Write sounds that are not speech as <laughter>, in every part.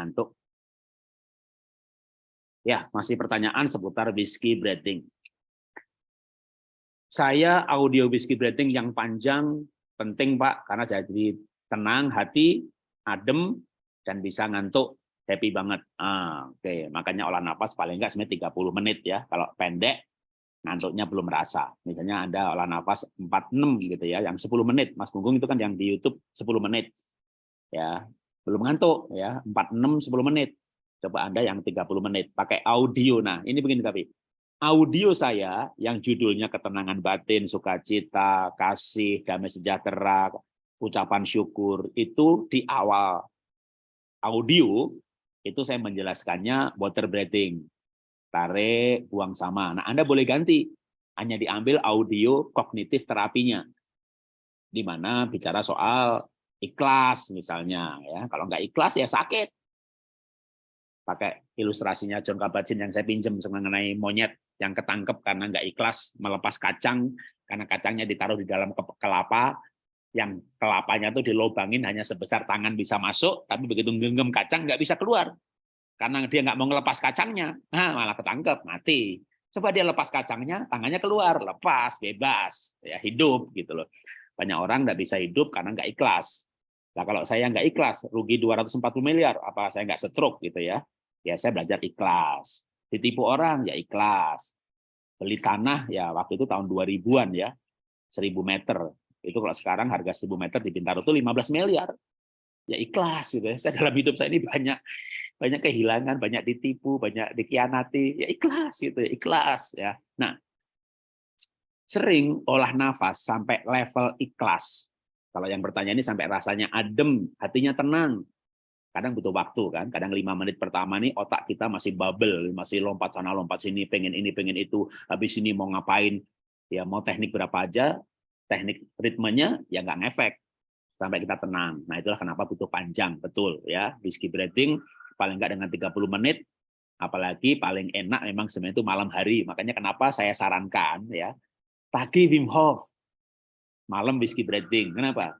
ngantuk. Ya, masih pertanyaan seputar whiskey breathing. Saya audio whiskey breathing yang panjang penting Pak, karena jadi tenang hati, adem, dan bisa ngantuk, happy banget. Ah, Oke, okay. makanya olah nafas paling enggak sebenarnya 30 menit ya. Kalau pendek, ngantuknya belum merasa. Misalnya ada olah nafas 46 gitu ya, yang 10 menit. Mas Gunggung itu kan yang di YouTube 10 menit. Ya, belum ngantuk ya, 46 10 menit. Coba Anda yang 30 menit pakai audio. Nah, ini begini tapi audio saya yang judulnya ketenangan batin, sukacita, kasih, damai sejahtera, ucapan syukur itu di awal audio itu saya menjelaskannya water breathing. Tarik, buang sama. Nah, Anda boleh ganti. Hanya diambil audio kognitif terapinya. Di mana bicara soal ikhlas misalnya ya. Kalau nggak ikhlas ya sakit. Pakai ilustrasinya John Kabat-Zinn yang saya pinjam mengenai monyet yang ketangkep karena nggak ikhlas melepas kacang karena kacangnya ditaruh di dalam kelapa yang kelapanya tuh dilobangin hanya sebesar tangan bisa masuk tapi begitu genggam kacang nggak bisa keluar. Karena dia nggak mau ngelepas kacangnya nah, malah ketangkep mati. Coba dia lepas kacangnya tangannya keluar lepas bebas ya hidup gitu loh. Banyak orang nggak bisa hidup karena nggak ikhlas Nah, kalau saya nggak ikhlas, rugi 240 miliar, apa saya nggak stroke gitu ya? ya saya belajar ikhlas. Ditipu orang ya ikhlas. Beli tanah ya waktu itu tahun 2000-an ya, 1000 meter. Itu kalau sekarang harga 1000 meter di Bintaro itu 15 miliar. Ya ikhlas gitu ya. <laughs> Saya dalam hidup saya ini banyak banyak kehilangan, banyak ditipu, banyak dikhianati. Ya ikhlas gitu ya, ikhlas ya. Nah, sering olah nafas sampai level ikhlas. Kalau yang bertanya ini sampai rasanya adem, hatinya tenang, kadang butuh waktu kan kadang lima menit pertama nih otak kita masih bubble masih lompat sana lompat sini pengen ini pengen itu habis ini mau ngapain? Ya mau teknik berapa aja teknik ritmenya ya nggak ngefek sampai kita tenang. Nah itulah kenapa butuh panjang betul ya. Whiskey breathing paling nggak dengan 30 menit apalagi paling enak memang sebenarnya itu malam hari. Makanya kenapa saya sarankan ya pagi Wim Hof malam whiskey breathing kenapa?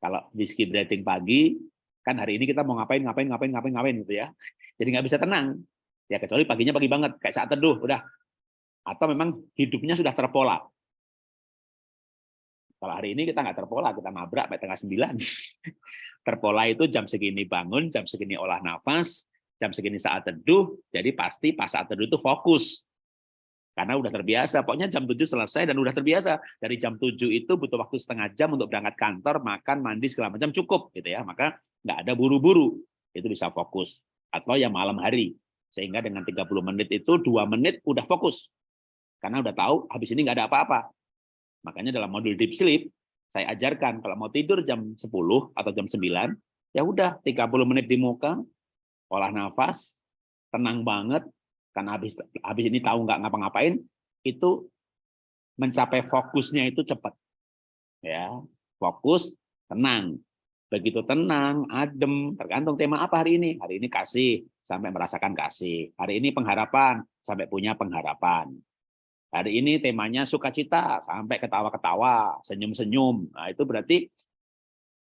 Kalau whiskey breathing pagi kan hari ini kita mau ngapain ngapain ngapain ngapain ngapain gitu ya. Jadi nggak bisa tenang. Ya kecuali paginya pagi banget kayak saat teduh udah. Atau memang hidupnya sudah terpola. Kalau hari ini kita nggak terpola kita nabrak sampai tengah sembilan. <laughs> Terpola itu jam segini bangun jam segini olah nafas jam segini saat teduh jadi pasti pas saat teduh itu fokus karena udah terbiasa. Pokoknya jam 7 selesai dan udah terbiasa. Dari jam 7 itu butuh waktu setengah jam untuk berangkat kantor, makan, mandi, segala macam cukup. gitu ya. Maka nggak ada buru-buru. Itu bisa fokus. Atau yang malam hari. Sehingga dengan 30 menit itu dua menit udah fokus. Karena udah tahu habis ini nggak ada apa-apa. Makanya dalam modul deep sleep, saya ajarkan kalau mau tidur jam 10 atau jam 9, ya udah 30 menit di muka, olah nafas, tenang banget, karena habis habis ini tahu nggak ngapa-ngapain itu mencapai fokusnya itu cepat. Ya fokus tenang. Begitu tenang adem tergantung tema apa hari ini. Hari ini kasih sampai merasakan kasih. Hari ini pengharapan sampai punya pengharapan. Hari ini temanya sukacita sampai ketawa-ketawa senyum-senyum. Nah itu berarti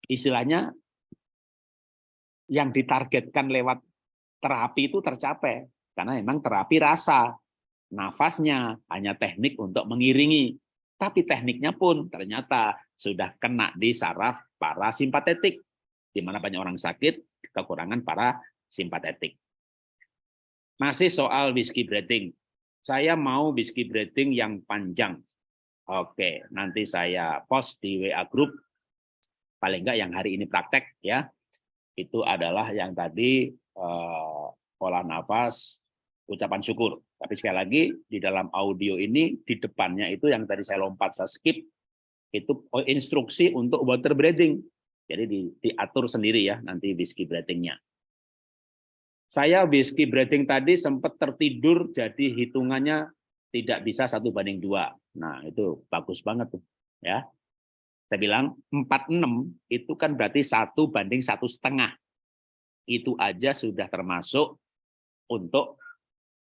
istilahnya yang ditargetkan lewat terapi itu tercapai karena memang terapi rasa, nafasnya hanya teknik untuk mengiringi. Tapi tekniknya pun ternyata sudah kena di saraf parasimpatetik, di mana banyak orang sakit kekurangan para simpatetik. Masih soal whiskey breathing. Saya mau whiskey breathing yang panjang. Oke, nanti saya post di WA group. Paling enggak yang hari ini praktek ya. Itu adalah yang tadi eh, pola nafas, ucapan syukur. Tapi sekali lagi, di dalam audio ini, di depannya itu yang tadi saya lompat, saya skip, itu instruksi untuk water breathing. Jadi di, diatur sendiri ya, nanti whiskey breathingnya. Saya whiskey breathing tadi sempat tertidur, jadi hitungannya tidak bisa satu banding dua. Nah, itu bagus banget tuh. ya. Saya bilang 46 itu kan berarti satu banding satu setengah. Itu aja sudah termasuk untuk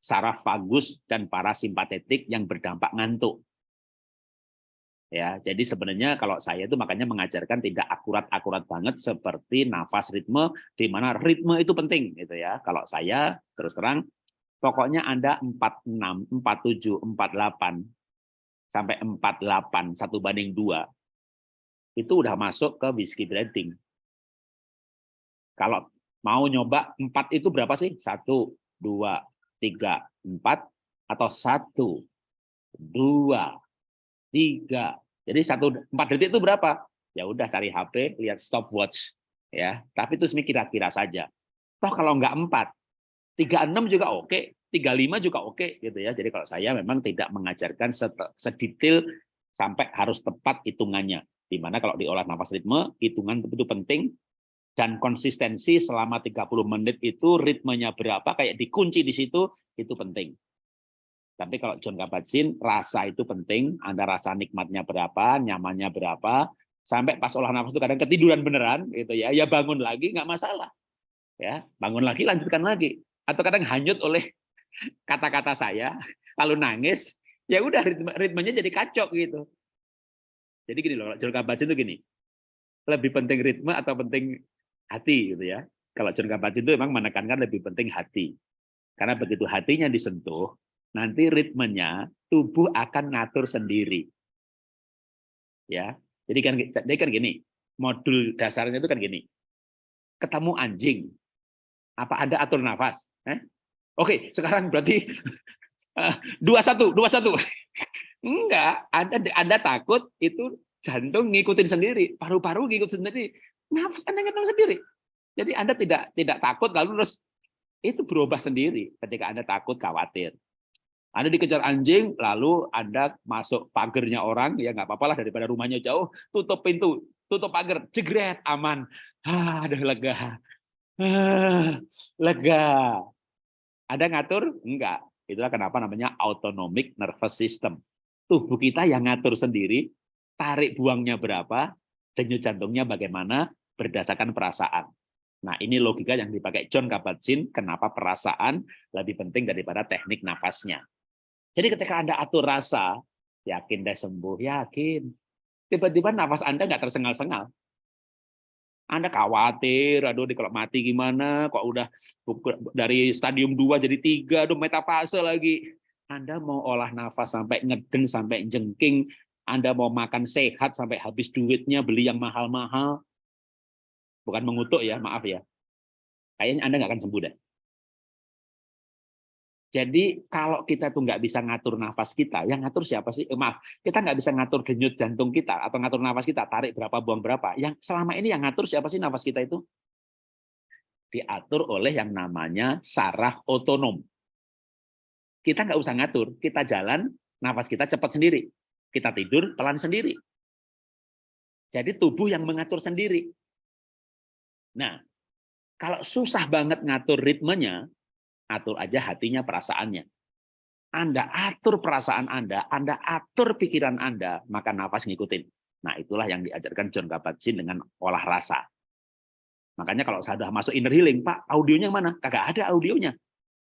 saraf vagus dan parasimpatetik yang berdampak ngantuk. Ya, jadi sebenarnya kalau saya itu makanya mengajarkan tidak akurat-akurat banget seperti nafas ritme di mana ritme itu penting gitu ya. Kalau saya terus terang pokoknya Anda 46, 47, 48 sampai 48 satu banding dua itu udah masuk ke whiskey breathing. Kalau mau nyoba empat itu berapa sih? Satu, dua, tiga, empat, atau satu, dua, tiga. Jadi satu empat detik itu berapa? Ya udah cari HP, lihat stopwatch, ya. Tapi itu kira-kira saja. Toh kalau nggak empat, tiga enam juga oke, 35 juga oke gitu ya. Jadi kalau saya memang tidak mengajarkan sedetail sampai harus tepat hitungannya. Di mana kalau diolah nafas ritme, hitungan itu penting dan konsistensi selama 30 menit itu ritmenya berapa kayak dikunci di situ itu penting. Tapi kalau John Kabat-Zinn rasa itu penting, Anda rasa nikmatnya berapa, nyamannya berapa, sampai pas olah nafas itu kadang ketiduran beneran gitu ya, ya bangun lagi nggak masalah. Ya, bangun lagi lanjutkan lagi. Atau kadang hanyut oleh <laughs> kata-kata saya, kalau nangis, ya udah ritme, ritmenya jadi kacau gitu. Jadi gini loh, John Kabat-Zinn itu gini, lebih penting ritme atau penting hati gitu ya. Kalau John Kabat-Zinn itu memang menekankan lebih penting hati. Karena begitu hatinya disentuh, nanti ritmenya tubuh akan ngatur sendiri. Ya, jadi kan jadi kan gini, modul dasarnya itu kan gini. Ketemu anjing, apa ada atur nafas? Eh? Oke, sekarang berarti <laughs> dua satu, dua satu. <laughs> Enggak, Anda Anda takut itu jantung ngikutin sendiri, paru-paru ngikut sendiri, nafas Anda ngikutin sendiri. Jadi Anda tidak tidak takut lalu terus itu berubah sendiri ketika Anda takut khawatir. Anda dikejar anjing, lalu Anda masuk pagernya orang, ya nggak apa-apa lah daripada rumahnya jauh, tutup pintu, tutup pagar, jegret, aman. Ah, ada lega. Ah, lega. Ada ngatur? Enggak. Itulah kenapa namanya autonomic nervous system. Tubuh kita yang ngatur sendiri, tarik buangnya berapa, denyut jantungnya bagaimana, berdasarkan perasaan. Nah, ini logika yang dipakai John Kabat-Zinn, kenapa perasaan lebih penting daripada teknik nafasnya. Jadi ketika Anda atur rasa, yakin deh sembuh, yakin. Tiba-tiba nafas Anda nggak tersengal-sengal. Anda khawatir, aduh kalau mati gimana, kok udah dari stadium 2 jadi 3, aduh metafase lagi. Anda mau olah nafas sampai ngeden, sampai jengking, Anda mau makan sehat sampai habis duitnya, beli yang mahal-mahal. Bukan mengutuk ya, maaf ya. Kayaknya Anda nggak akan sembuh deh. Jadi kalau kita tuh nggak bisa ngatur nafas kita, yang ngatur siapa sih? Eh, maaf, kita nggak bisa ngatur denyut jantung kita atau ngatur nafas kita, tarik berapa, buang berapa. Yang selama ini yang ngatur siapa sih nafas kita itu? Diatur oleh yang namanya saraf otonom. Kita nggak usah ngatur, kita jalan, nafas kita cepat sendiri. Kita tidur pelan sendiri. Jadi tubuh yang mengatur sendiri. Nah, kalau susah banget ngatur ritmenya, atur aja hatinya, perasaannya. Anda atur perasaan Anda, Anda atur pikiran Anda, maka nafas ngikutin. Nah, itulah yang diajarkan John Kabat-Zinn dengan olah rasa. Makanya kalau sudah masuk inner healing, Pak, audionya mana? Kagak ada audionya.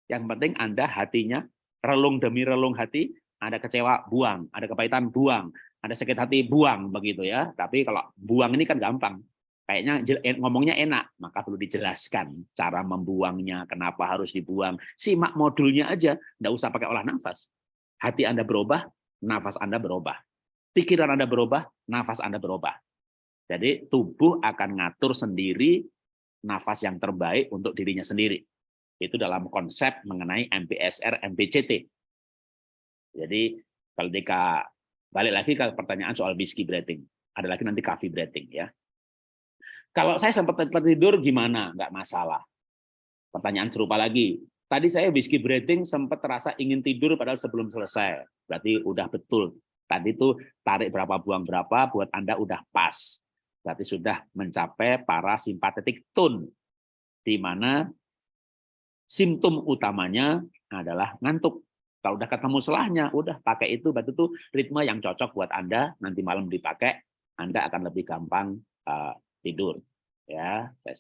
Yang penting Anda hatinya, relung demi relung hati, ada kecewa, buang. Ada kepahitan, buang. Ada sakit hati, buang. begitu ya. Tapi kalau buang ini kan gampang kayaknya ngomongnya enak, maka perlu dijelaskan cara membuangnya, kenapa harus dibuang. Simak modulnya aja, nggak usah pakai olah nafas. Hati Anda berubah, nafas Anda berubah. Pikiran Anda berubah, nafas Anda berubah. Jadi tubuh akan ngatur sendiri nafas yang terbaik untuk dirinya sendiri. Itu dalam konsep mengenai MBSR, MBCT. Jadi ketika balik lagi ke pertanyaan soal whiskey breathing, ada lagi nanti coffee breathing ya. Kalau saya sempat tertidur gimana? Nggak masalah. Pertanyaan serupa lagi. Tadi saya whiskey breathing sempat terasa ingin tidur padahal sebelum selesai. Berarti udah betul. Tadi itu tarik berapa buang berapa buat Anda udah pas. Berarti sudah mencapai parasimpatetik tone. Di mana simptom utamanya adalah ngantuk. Kalau udah ketemu selahnya, udah pakai itu, berarti itu ritme yang cocok buat Anda, nanti malam dipakai, Anda akan lebih gampang uh, tidur. Ya, saya